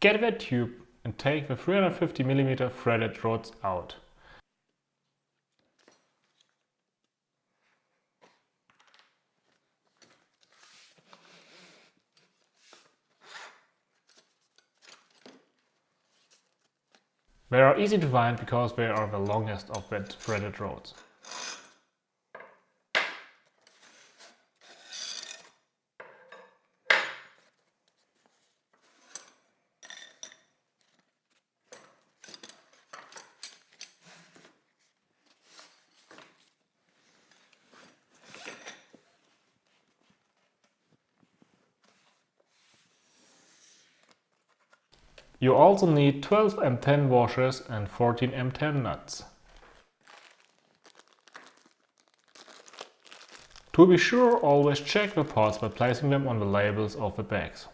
Get that tube and take the 350mm threaded rods out. They are easy to find because they are the longest of the threaded rods. You also need 12 M10 washers and 14 M10 nuts. To be sure, always check the parts by placing them on the labels of the bags.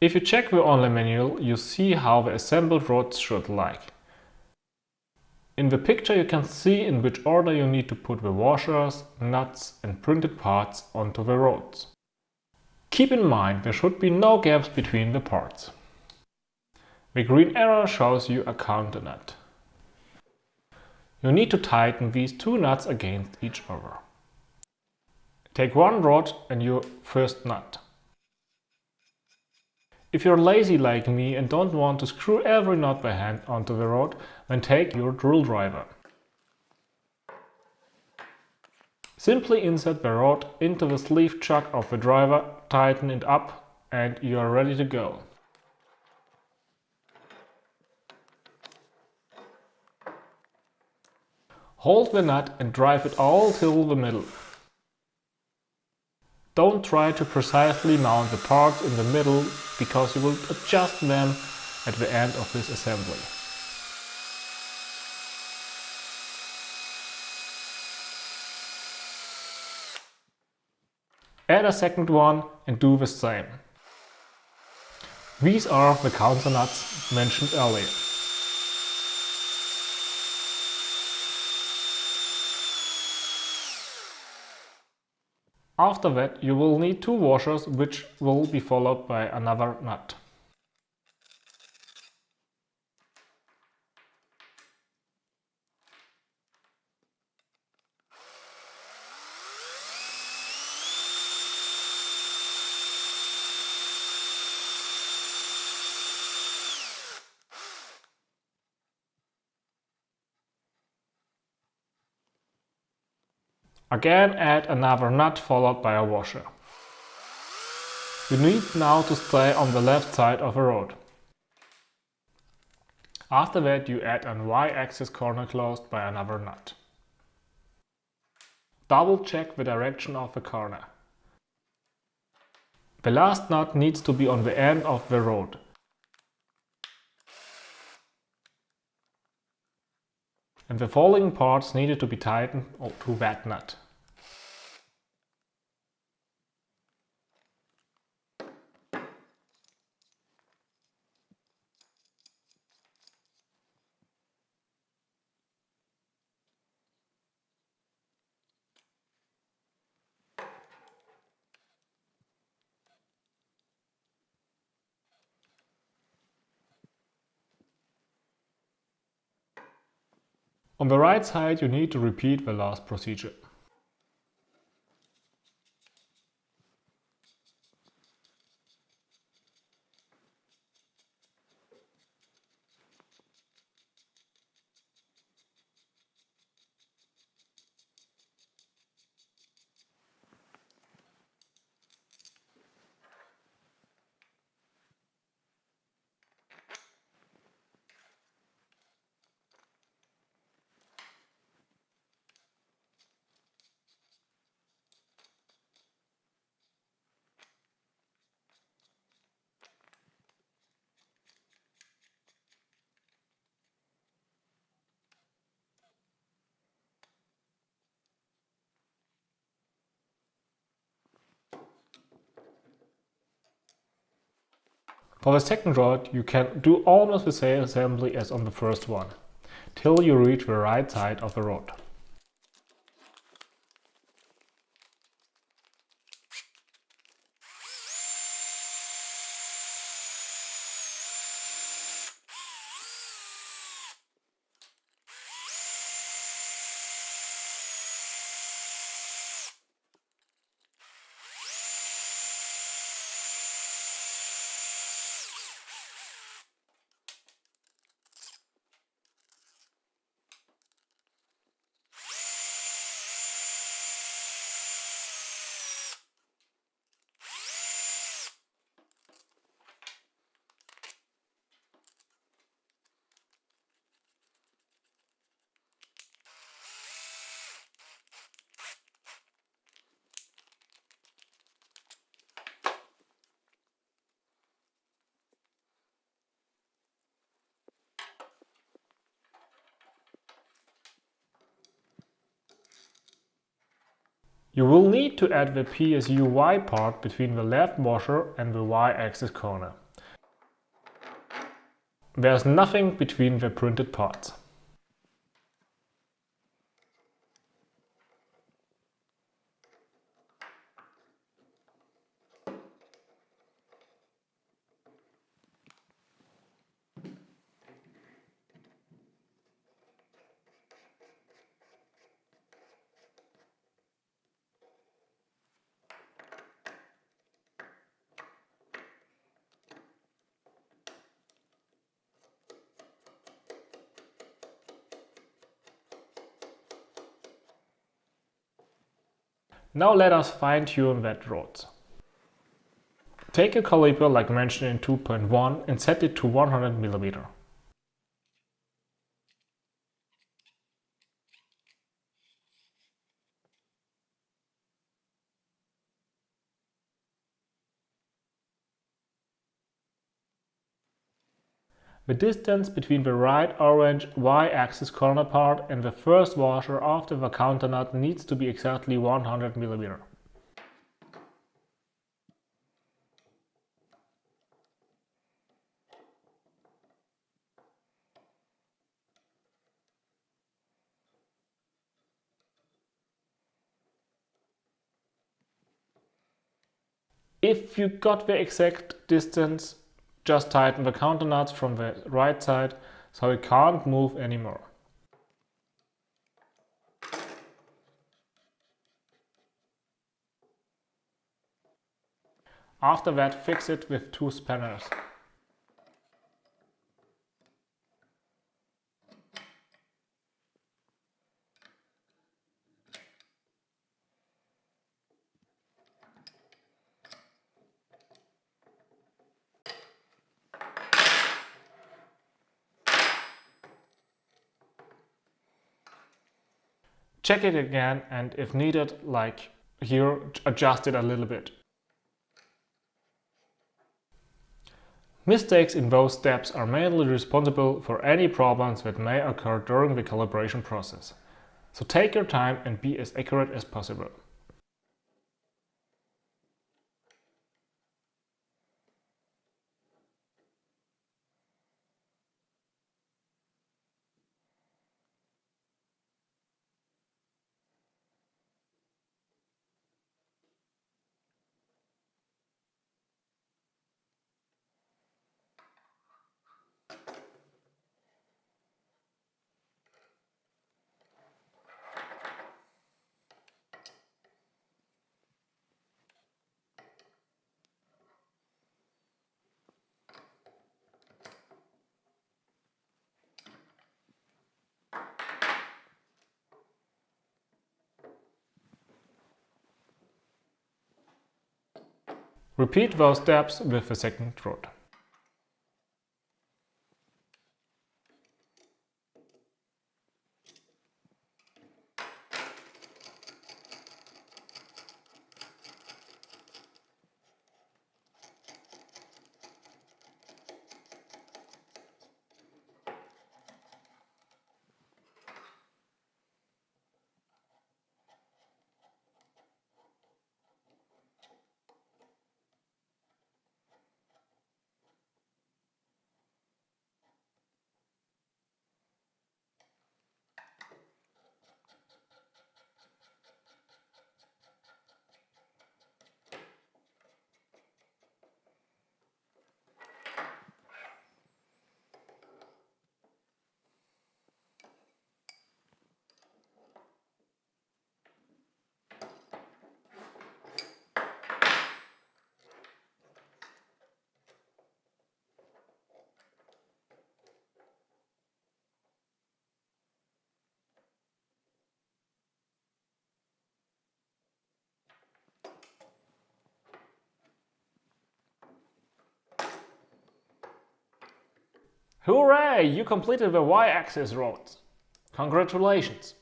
If you check the online manual, you see how the assembled rods should like. In the picture you can see in which order you need to put the washers, nuts and printed parts onto the rods. Keep in mind there should be no gaps between the parts. The green arrow shows you a counter nut. You need to tighten these two nuts against each other. Take one rod and your first nut. If you're lazy like me and don't want to screw every nut by hand onto the rod, then take your drill driver. Simply insert the rod into the sleeve chuck of the driver, tighten it up and you are ready to go. Hold the nut and drive it all till the middle. Don't try to precisely mount the parts in the middle because you will adjust them at the end of this assembly. Add a second one and do the same. These are the counter nuts mentioned earlier. After that you will need two washers which will be followed by another nut. Again add another nut followed by a washer. You need now to stay on the left side of the road. After that you add an Y-axis corner closed by another nut. Double check the direction of the corner. The last nut needs to be on the end of the rod. And the following parts needed to be tightened to that nut. On the right side you need to repeat the last procedure. For the second rod, you can do almost the same assembly as on the first one, till you reach the right side of the rod. You will need to add the PSU Y part between the left washer and the Y-axis corner. There's nothing between the printed parts. Now let us fine tune that rod. Take a caliper like mentioned in 2.1 and set it to 100 mm. The distance between the right orange y-axis corner part and the first washer after the counter nut needs to be exactly 100 mm. If you got the exact distance, just tighten the counter nuts from the right side so it can't move anymore. After that fix it with two spanners. Check it again and if needed, like here, adjust it a little bit. Mistakes in both steps are mainly responsible for any problems that may occur during the calibration process. So take your time and be as accurate as possible. Repeat those steps with the second rod. Hooray! You completed the y-axis roads. Congratulations!